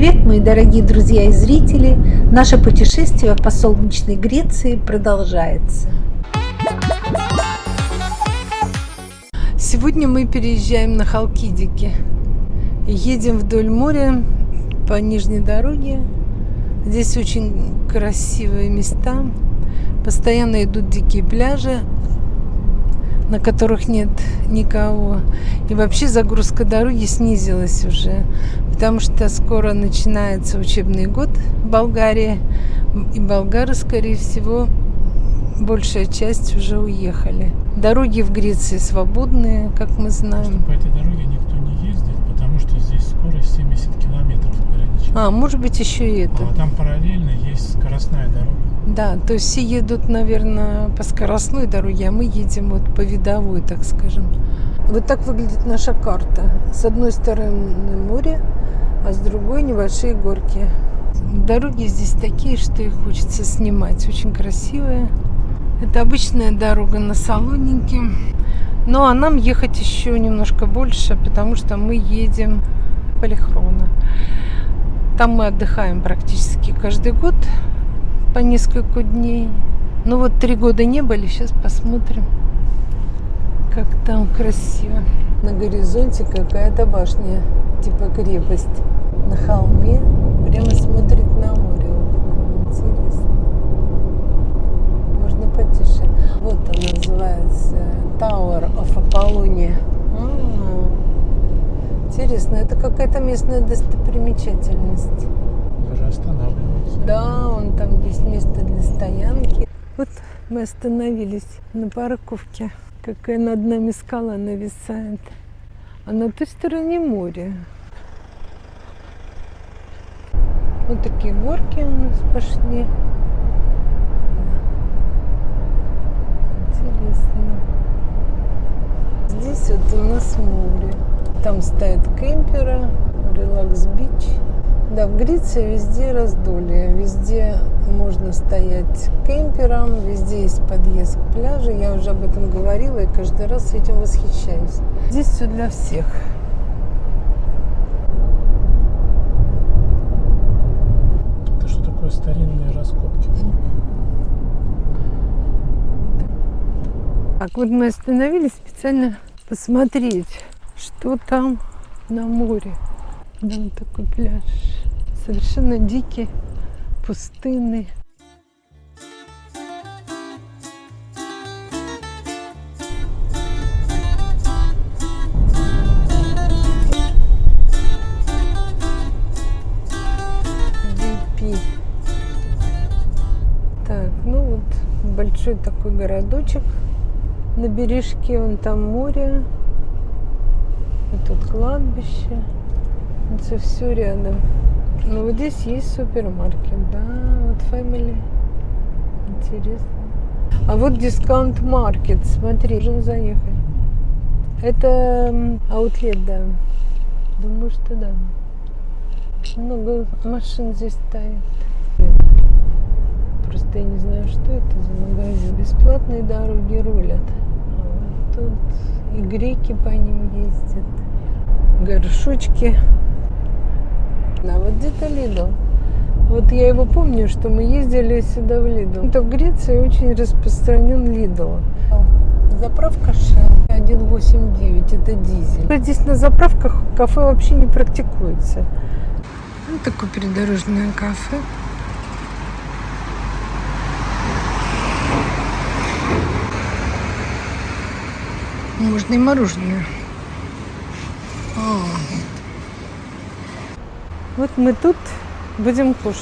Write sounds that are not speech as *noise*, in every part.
привет, мои дорогие друзья и зрители! Наше путешествие по солнечной Греции продолжается. Сегодня мы переезжаем на Халкидики. Едем вдоль моря по нижней дороге. Здесь очень красивые места. Постоянно идут дикие пляжи, на которых нет никого. И вообще загрузка дороги снизилась уже, потому что скоро начинается учебный год в Болгарии, и болгары, скорее всего, большая часть уже уехали. Дороги в Греции свободные, как мы знаем. По этой дороге никто не ездит, потому что здесь скорость 70 километров ограничена. А, может быть, еще и это. А там параллельно есть скоростная дорога. Да, то есть все едут, наверное, по скоростной дороге, а мы едем вот по видовой, так скажем. Вот так выглядит наша карта. С одной стороны море, а с другой небольшие горки. Дороги здесь такие, что их хочется снимать. Очень красивые. Это обычная дорога на Салоники. Ну, а нам ехать еще немножко больше, потому что мы едем в Полихрона. Там мы отдыхаем практически каждый год по несколько дней. Ну вот три года не были, сейчас посмотрим, как там красиво. На горизонте какая-то башня, типа крепость. На холме прямо смотрит на море. Интересно. Можно потише. Вот она называется Tower of Apollonia. А, интересно, это какая-то местная достопримечательность. Даже останавливается. Да, он там есть место для стоянки. Вот мы остановились на парковке. Какая над нами скала нависает. А на той стороне море. Вот такие горки у нас пошли. Интересно. Здесь вот у нас море. Там стоят кемперы, релакс-бич. Да, в Греции везде раздолье, везде можно стоять кемпером, везде есть подъезд к пляжу. Я уже об этом говорила и каждый раз этим восхищаюсь. Здесь все для всех. Это что такое старинные раскопки? Так, вот мы остановились специально посмотреть, что там на море. Да, такой пляж. Совершенно. VP. Так, ну большой такой городочек на бережке, вон там море, вот тут кладбище, это все рядом. Ну вот здесь есть супермаркет, да, вот Family, интересно. А вот дискаунт маркет, смотри, можем заехать. Это аутлет, да. Думаю, что да. Много машин здесь стоит. Просто я не знаю, что это за магазин. Бесплатные дороги рулят. А вот тут и греки по ним ездят. Горшочки. Да, вот где-то Лидл. Вот я его помню, что мы ездили сюда в Лидл. Это в Греции очень распространен Лидл. Заправка Shell 1.89, это дизель. Здесь на заправках кафе вообще не практикуется. Вот такое придорожное кафе. Можно и мороженое. О. Вот мы тут будем кушать.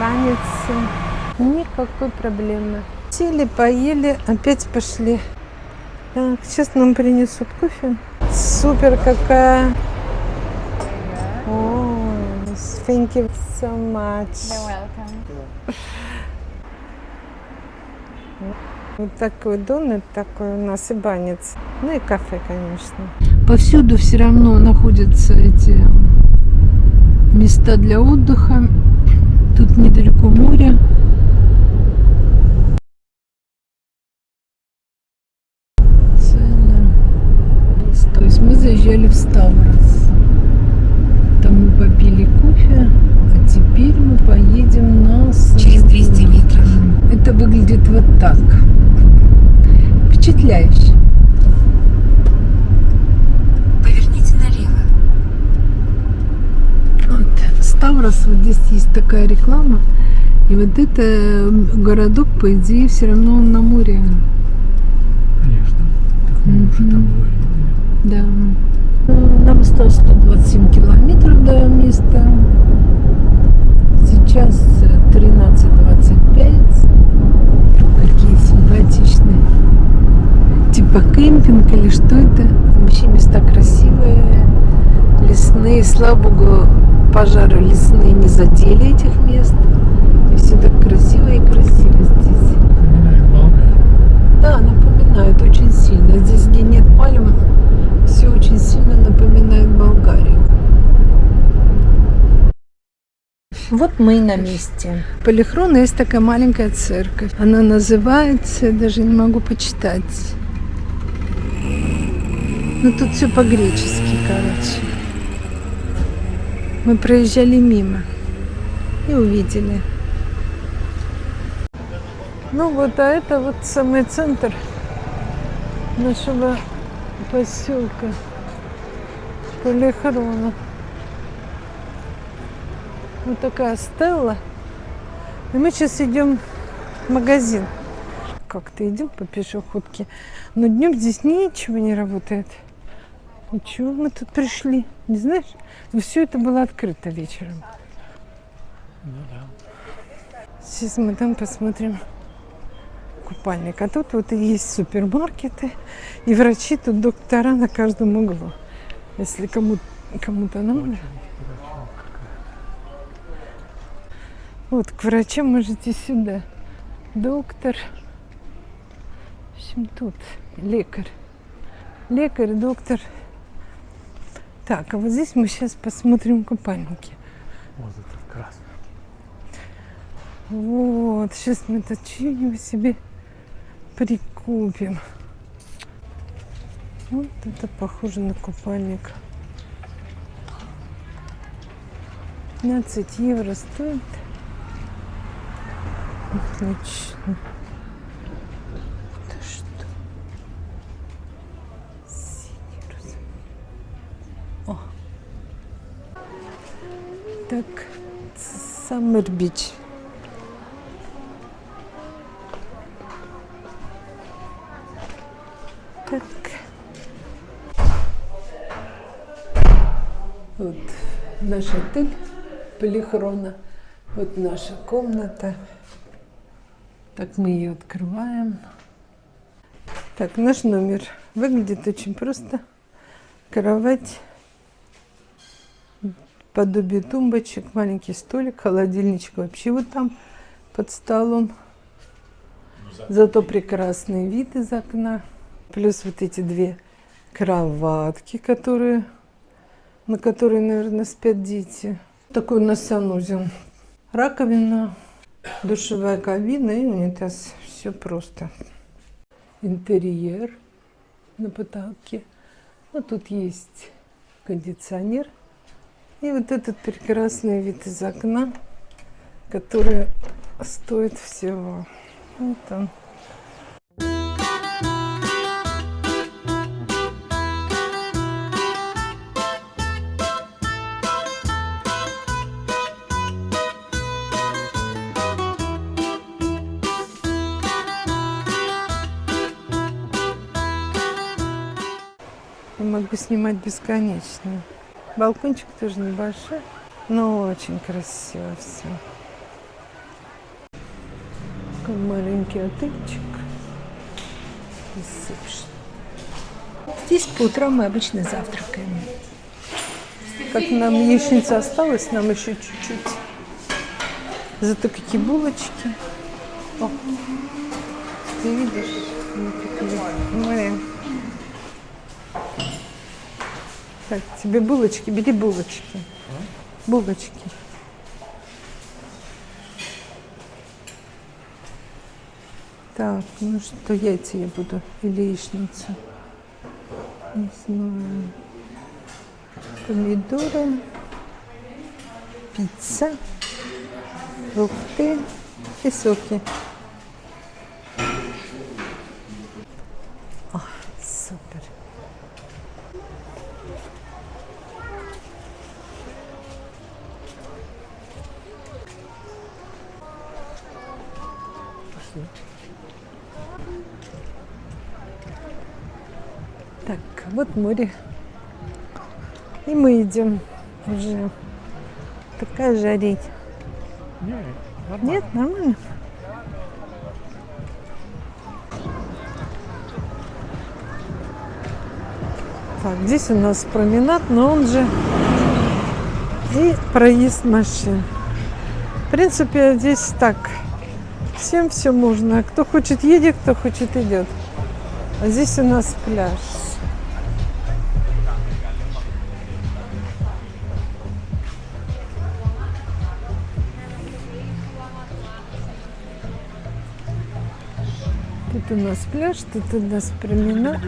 Баницы. Никакой проблемы. Сели, поели, опять пошли. Так, сейчас нам принесут кофе. Супер какая. О, thank you so much. You're welcome. Вот такой донат такой у нас и банец. Ну и кафе, конечно. Повсюду все равно находятся эти места для отдыха. Тут недалеко море. Цены. заезжали в Ставрос. Там мы попили кофе, а теперь мы поедем на... Через 200 метров это выглядит вот так. Впечатляюще. Поверните налево. Вот. Ставрос, вот здесь есть такая реклама. И вот это городок, по идее, все равно на море. Конечно. Так мы mm -hmm. уже там Да. Нам осталось 127 километров до места. Сейчас 13 Типа кемпинг или что это? Вообще места красивые, лесные. Слава богу, пожары лесные не задели этих мест. И все так красиво и красиво здесь. Да, напоминает очень сильно. Здесь, где нет пальм, все очень сильно напоминает Болгарию. Вот мы и на месте. Полихрона есть такая маленькая церковь. Она называется, даже не могу почитать. Ну тут все по-гречески, короче. Мы проезжали мимо и увидели. Ну вот, а это вот самый центр нашего поселка Полихрона. Вот такая стелла. И мы сейчас идем в магазин. Как-то идем по пешеходке. Но днем здесь ничего не работает. Ничего, мы тут пришли. Не знаешь? Все это было открыто вечером. Ну да. Сейчас мы там посмотрим купальник. А тут вот и есть супермаркеты, и врачи, тут доктора на каждом углу. Если кому, кому-то надо. Вот, к врачам можете сюда. Доктор. В общем, тут лекарь. Лекарь, доктор. Так, а вот здесь мы сейчас посмотрим купальники. Вот этот красный. Вот, сейчас мы тут что-нибудь себе прикупим. Вот это похоже на купальник. 15 евро стоит. Отлично. Это что? Синий розовый. О. Так, Саммер Бич. Так. Вот наш отель Полихрона. Вот наша комната. Так мы ее открываем. Так, наш номер выглядит очень просто. Кровать, подобие тумбочек, маленький столик, холодильничек вообще вот там под столом. Зато прекрасный вид из окна. Плюс вот эти две кроватки, которые, на которые, наверное, спят дети. Такой у нас санузел. Раковина, душевая кабина и унитаз. Все просто. Интерьер на потолке. Вот тут есть кондиционер. И вот этот прекрасный вид из окна, который стоит всего. Вот он. Я могу снимать бесконечно. Балкончик тоже небольшой, но очень красиво все. Такой маленький отельчик. Здесь по утрам мы обычно завтракаем. Как нам яичница осталась, нам еще чуть-чуть. Зато какие булочки. О, ты видишь? Так, тебе булочки, бери булочки. Булочки. Так, ну что, яйца я буду или яичницу? Не знаю. помидоры, пицца, фрукты и соки. О, супер. Пошли. Так, вот море. И мы идем уже. Такая жарить. Не, нормально. Нет, нормально. Так, здесь у нас променад, но он же и проезд машин. В принципе, здесь так. Всем все можно. Кто хочет едет, кто хочет идет. А здесь у нас пляж. Нас пляж, тут у нас променад.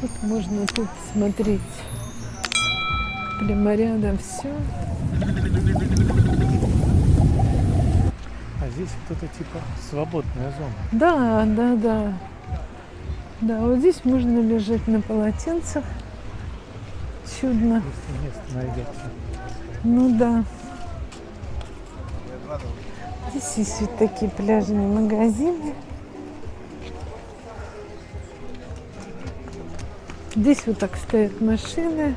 Тут можно тут смотреть прямо рядом все. А здесь вот это типа свободная зона. Да, да, да. Да, вот здесь можно лежать на полотенцах. Чудно. Если место найдется. Ну да. Здесь есть вот такие пляжные магазины. Здесь вот так стоят машины.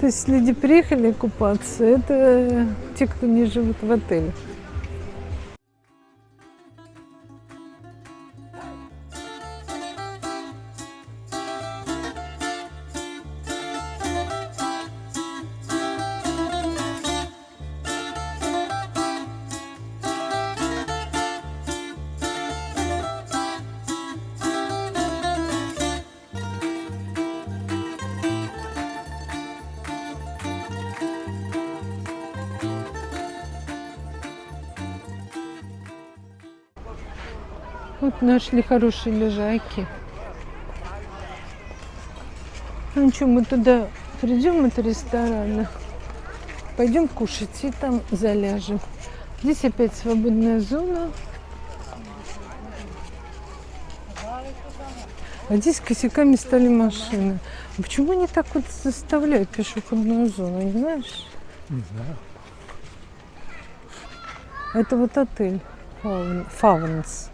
То есть люди приехали купаться, это те, кто не живут в отеле. Вот нашли хорошие лежайки. Ну что, мы туда придем, это ресторан. Пойдем кушать и там заляжем. Здесь опять свободная зона. А здесь косяками стали машины. А Почему они так вот заставляют пешеходную зону, не знаешь? Не знаю. Это вот отель Фаун- Фаунс.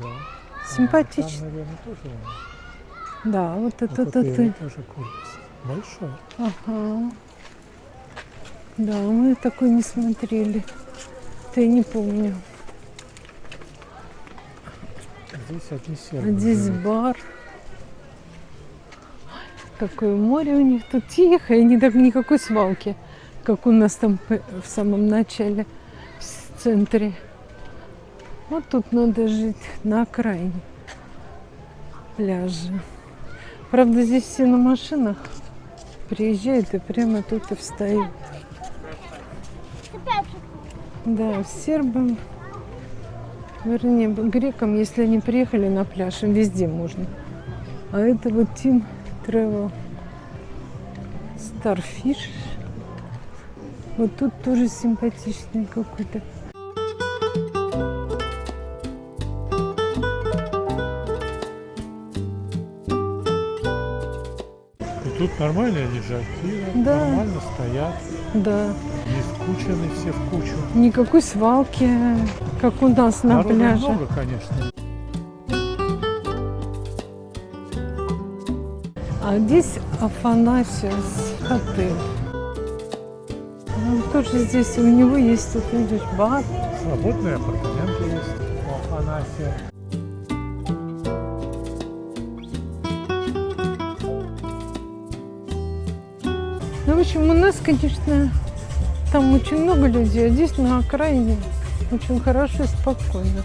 Да. Симпатично. Там, наверное, тоже Да, вот вот этот отель отель. тоже комплекс. Большой. Ага. Да, мы такой не смотрели. Ты не помню. Здесь одни А сербы здесь живут. бар. Ой, Какое море у них тут тихо, и не так никакой свалки, как у нас там в самом начале, в центре. Вот тут надо жить на окраине пляжа. Правда, здесь все на машинах приезжают и прямо тут и встают. Да, сербам, вернее, грекам, если они приехали на пляж, им везде можно. А это вот Team Travel Starfish. Вот тут тоже симпатичный какой-то. Нормальные лежаки, Да. нормально стоят, Да, не скучены все в кучу. никакой свалки, как у нас на Народу пляже. много, конечно. А здесь Афанасиус отель. Ну, тоже здесь у него есть, тут видишь, бар. Свободные апартаменты есть у Афанасия. Общем, у нас, конечно, там очень много людей, а здесь на окраине очень хорошо и спокойно.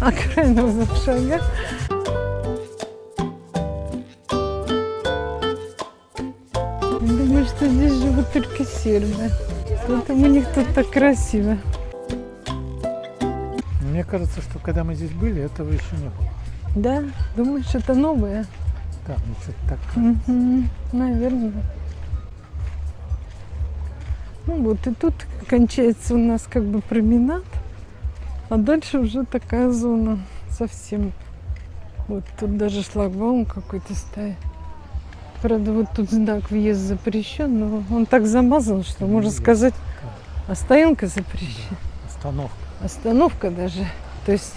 Окраина в шагах. Думаю, что здесь живут только сербы. Поэтому у них тут так красиво. Мне кажется, что когда мы здесь были, этого еще не было. Да? Думаешь, это новое? Да, ну что-то так. Мгм, Наверное. Ну вот и тут кончается у нас как бы променад, а дальше уже такая зона совсем. Вот тут даже шлагбаум какой-то стоит. Правда, вот тут знак въезд запрещен, но он так замазан, что можно Въезд, сказать, да. а стоянка запрещена. Остановка. Остановка даже. То есть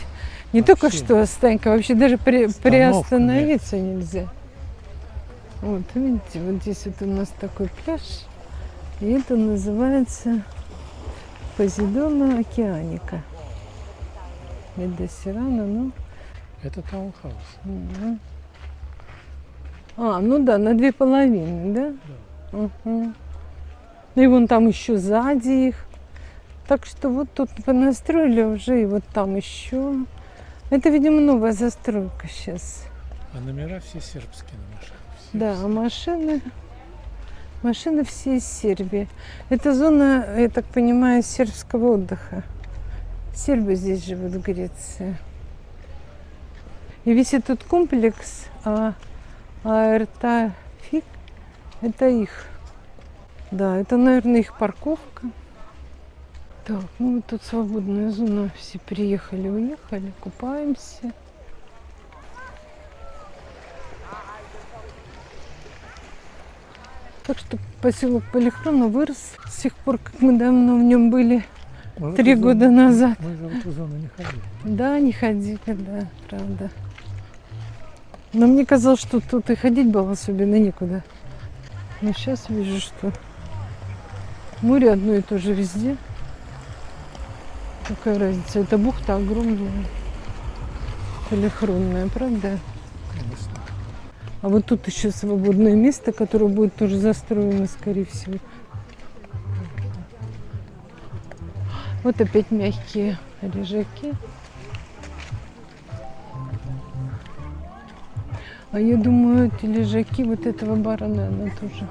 не только Вообще. что стоянка, вообще даже при, Остановка, приостановиться нельзя. Вот, видите, вот здесь вот у нас такой пляж. И это называется Позидона океаника. Медосирана, ну. Это таунхаус. мгм. А, ну да, на две половины, да? Мгм. Ну и вон там еще сзади их. Так что вот тут понастроили уже, и вот там еще. Это, видимо, новая застройка сейчас. А номера все сербские на машинах. Да, а машины, машины все из Сербии. Это зона, я так понимаю, сербского отдыха. Сербы здесь живут в Греции. И весь этот комплекс а, Аэртафик, это их. Да, это, наверное, их парковка. Так, ну тут свободная зона. Все приехали, уехали, купаемся. Так что поселок Полихрона вырос с тех пор, как мы давно в нем были. Три года зону- назад. Мы же в эту зону не ходили. Да, не ходили, да, правда. Но мне казалось, что тут и ходить было особенно некуда. Но сейчас вижу, что море одно и то же везде. Какая разница? Это бухта огромная. Полихронная, правда? Конечно. А вот тут еще свободное место, которое будет тоже застроено, скорее всего. Вот опять мягкие лежаки. А я думаю, эти лежаки вот этого бара, наверное, тоже.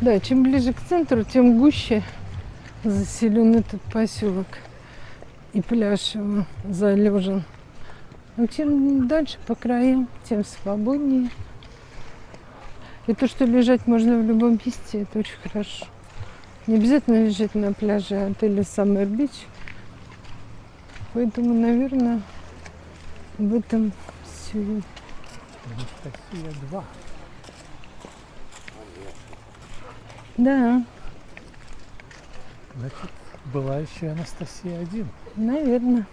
Да, чем ближе к центру, тем гуще заселен этот поселок. И пляж его залежен. А чем дальше по краям, тем свободнее. И то, что лежать можно в любом месте, это очень хорошо. Не обязательно лежать на пляже отеля Summer Beach. Поэтому, наверное, в этом все. Анастасия 2. Да, Значит, была еще Анастасия 1. наверное.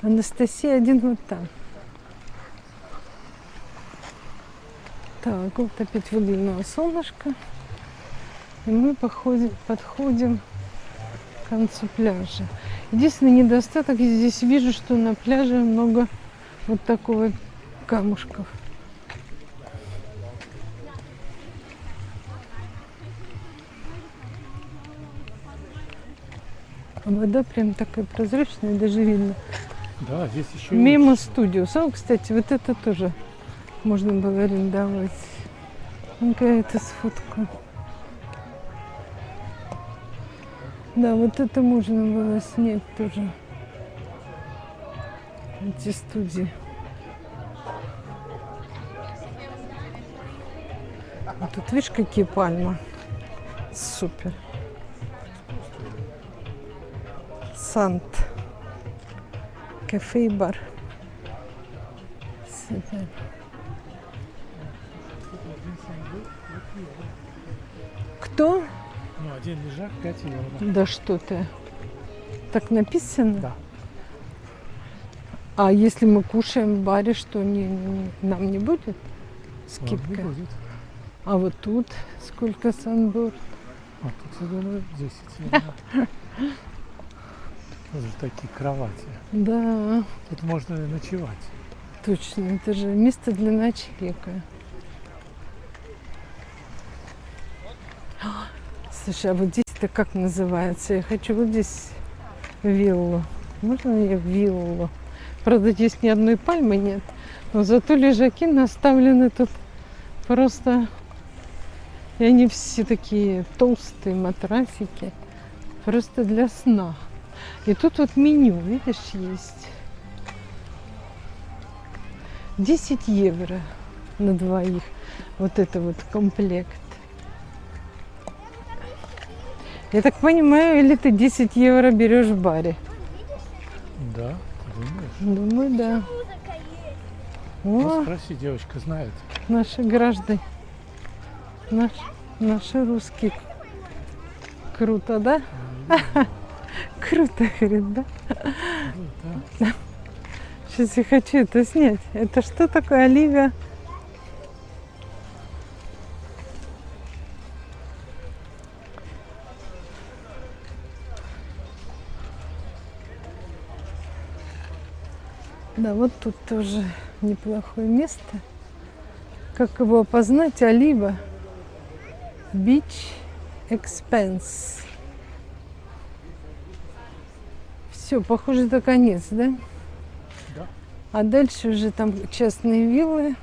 Анастасия один вот там. Так, вот опять выглянуло солнышко. И мы походим, подходим к концу пляжа. Единственный недостаток, я здесь вижу, что на пляже много вот такого камушков. Вода прям такая прозрачная, даже видно. Да, здесь еще Мимо лучше. студио. Сам, кстати, вот это тоже можно было арендовать. Ну, какая-то сфотка. Да, вот это можно было снять тоже. Эти студии. А тут видишь, какие пальмы. Супер. Сант. Кафе и бар. Супер. Кто? Ну, один лежак 5 евро. Да что ты. Так написано? Да. А если мы кушаем в баре, что не, не- нам не будет скидка? не будет. А вот тут сколько санборд? А тут, я думаю, 10 евро. *laughs* Тоже такие кровати. Да, Тут можно ночевать. точно. Это же место для ночлега. Слушай, а вот здесь-то как называется? Я хочу вот здесь виллу. Можно мне виллу? Правда, здесь ни одной пальмы нет. Но зато лежаки наставлены тут просто... И они все такие толстые матрасики. Просто для сна. И тут вот меню, видишь, есть. 10 евро на двоих. Вот это вот комплект. Я так понимаю, или ты 10 евро берешь в баре? Да, думаешь? Думаю, да. Ну, О, спроси, девочка знает. наши граждане. Наш, наши русские. Круто, да? Круто, говорит, да? Да. Сейчас я хочу это снять. Это что такое Оливия? Да, вот тут тоже неплохое место. Как его опознать? Олива. Beach Expense. Все, похоже, это конец, да? Да. А дальше уже там частные виллы.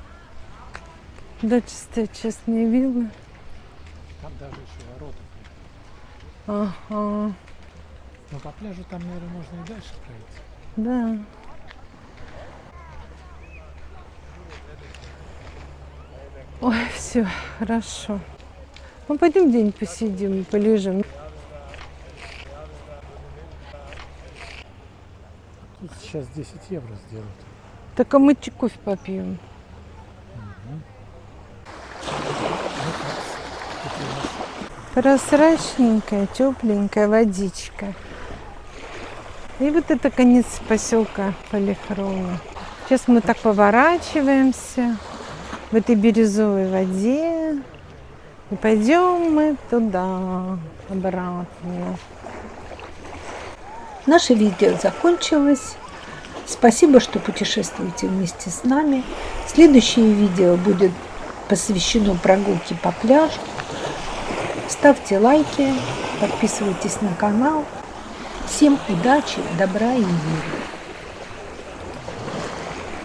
Дальше стоят частные виллы. Там даже еще ворота. Ага, Но по пляжу там, наверное, можно и дальше пройти. да. Ой, все, хорошо. Ну, пойдем день посидим, полежим. Тут сейчас 10 евро сделают. Так а мы кофе попьем? Прозрачненькая, тепленькая водичка. И вот это конец поселка Полихрона. Сейчас мы так поворачиваемся в этой бирюзовой воде. И пойдем мы туда, обратно. Наше видео закончилось. Спасибо, что путешествуете вместе с нами. Следующее видео будет посвящено прогулке по пляжу. Ставьте лайки, подписывайтесь на канал. Всем удачи, добра и мира.